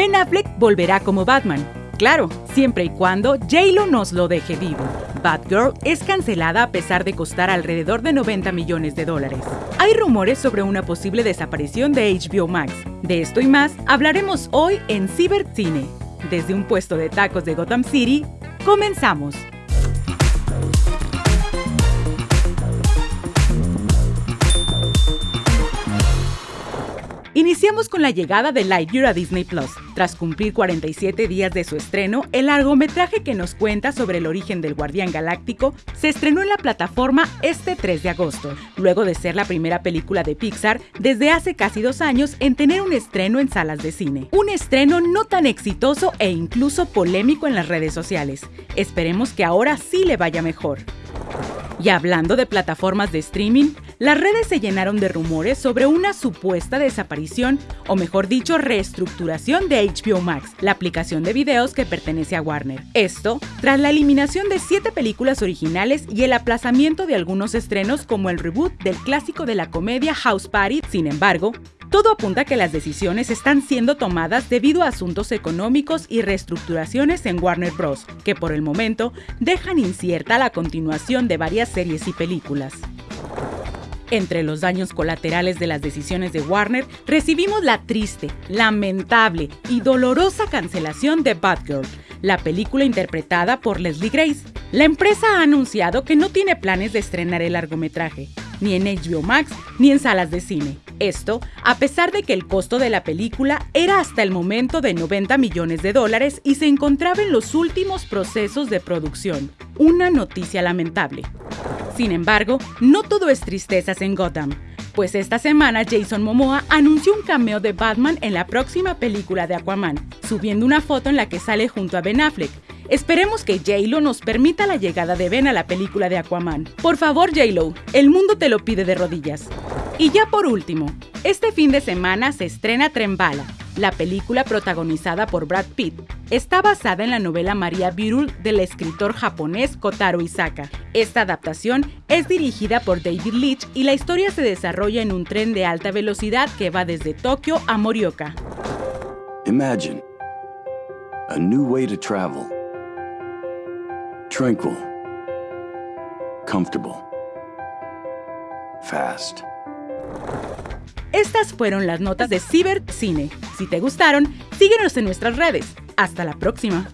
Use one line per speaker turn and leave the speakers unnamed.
Ben Affleck volverá como Batman. Claro, siempre y cuando J-Lo nos lo deje vivo. Batgirl es cancelada a pesar de costar alrededor de 90 millones de dólares. Hay rumores sobre una posible desaparición de HBO Max. De esto y más hablaremos hoy en Cibercine. Desde un puesto de tacos de Gotham City, comenzamos. Iniciamos con la llegada de Lightyear a Disney Plus. Tras cumplir 47 días de su estreno, el largometraje que nos cuenta sobre el origen del Guardián Galáctico se estrenó en la plataforma este 3 de agosto, luego de ser la primera película de Pixar desde hace casi dos años en tener un estreno en salas de cine. Un estreno no tan exitoso e incluso polémico en las redes sociales. Esperemos que ahora sí le vaya mejor. Y hablando de plataformas de streaming, las redes se llenaron de rumores sobre una supuesta desaparición, o mejor dicho, reestructuración de HBO Max, la aplicación de videos que pertenece a Warner. Esto tras la eliminación de siete películas originales y el aplazamiento de algunos estrenos como el reboot del clásico de la comedia House Party. Sin embargo, todo apunta a que las decisiones están siendo tomadas debido a asuntos económicos y reestructuraciones en Warner Bros., que por el momento dejan incierta la continuación de varias series y películas. Entre los daños colaterales de las decisiones de Warner, recibimos la triste, lamentable y dolorosa cancelación de Batgirl, la película interpretada por Leslie Grace. La empresa ha anunciado que no tiene planes de estrenar el largometraje, ni en HBO Max ni en salas de cine. Esto, a pesar de que el costo de la película era hasta el momento de 90 millones de dólares y se encontraba en los últimos procesos de producción. Una noticia lamentable. Sin embargo, no todo es tristezas en Gotham, pues esta semana Jason Momoa anunció un cameo de Batman en la próxima película de Aquaman, subiendo una foto en la que sale junto a Ben Affleck, Esperemos que J-Lo nos permita la llegada de Ben a la película de Aquaman. Por favor, J-Lo, el mundo te lo pide de rodillas. Y ya por último, este fin de semana se estrena Trembala, la película protagonizada por Brad Pitt. Está basada en la novela María Birul del escritor japonés Kotaro Isaka. Esta adaptación es dirigida por David Leitch y la historia se desarrolla en un tren de alta velocidad que va desde Tokio a Morioka.
Imagine a new way to travel. Tranquil. Comfortable. Fast.
Estas fueron las notas de Cibercine. Si te gustaron, síguenos en nuestras redes. Hasta la próxima.